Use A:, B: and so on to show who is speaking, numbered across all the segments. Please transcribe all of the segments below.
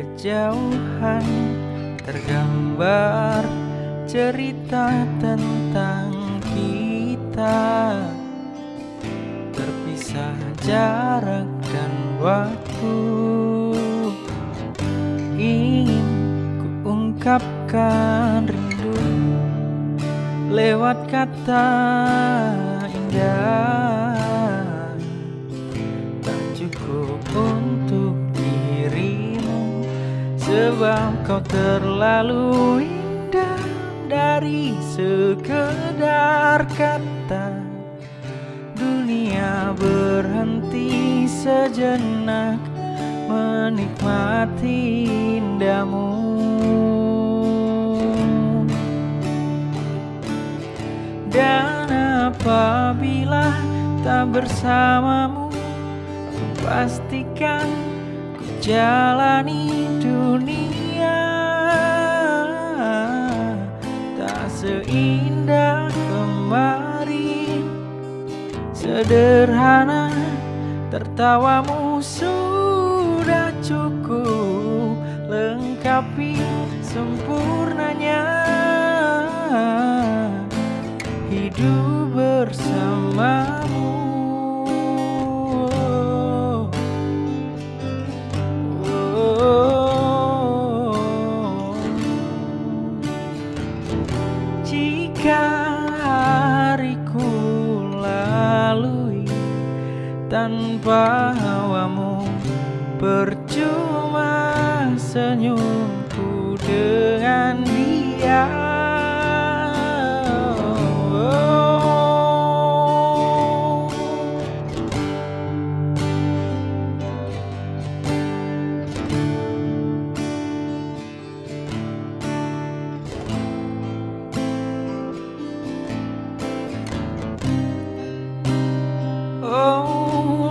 A: kejauhan tergambar cerita tentang kita. Terpisah jarak dan waktu. Ingin kuungkapkan rindu lewat kata indah. Sebab kau terlalu indah dari sekedar kata. Dunia berhenti sejenak menikmati indahmu. Dan apabila tak bersamamu pastikan jalani dunia. Tak seindah kemarin Sederhana tertawamu sudah cukup. Lengkapi sempurnanya. Hidup bersamamu Jika hariku lalui tanpa hawamu Percuma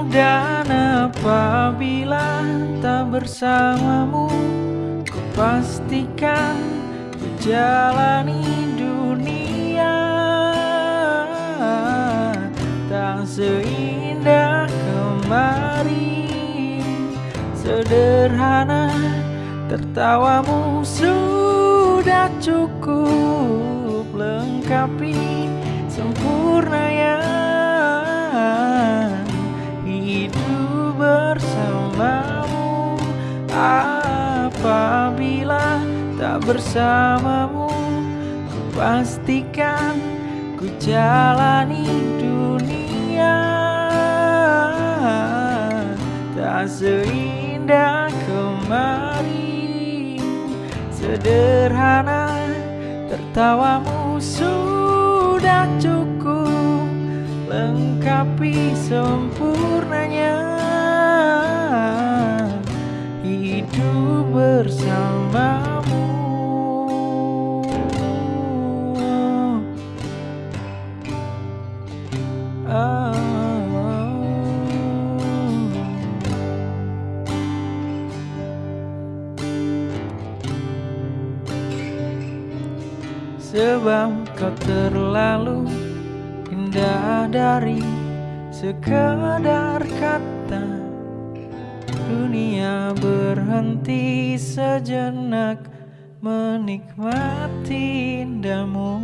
A: dan apabila tak bersamamu Ku pastikan ku jalani dunia Tak seindah kemarin Sederhana tertawamu sudah cukup Lengkapi sempurnanya bersamamu ku pastikan ku jalani dunia. Tak seindah kemarin sederhana tertawamu sudah cukup. Lengkapi sempurnanya hidup bersamamu Sebab kau terlalu indah dari sekadar kata Dunia berhenti sejenak menikmati indahmu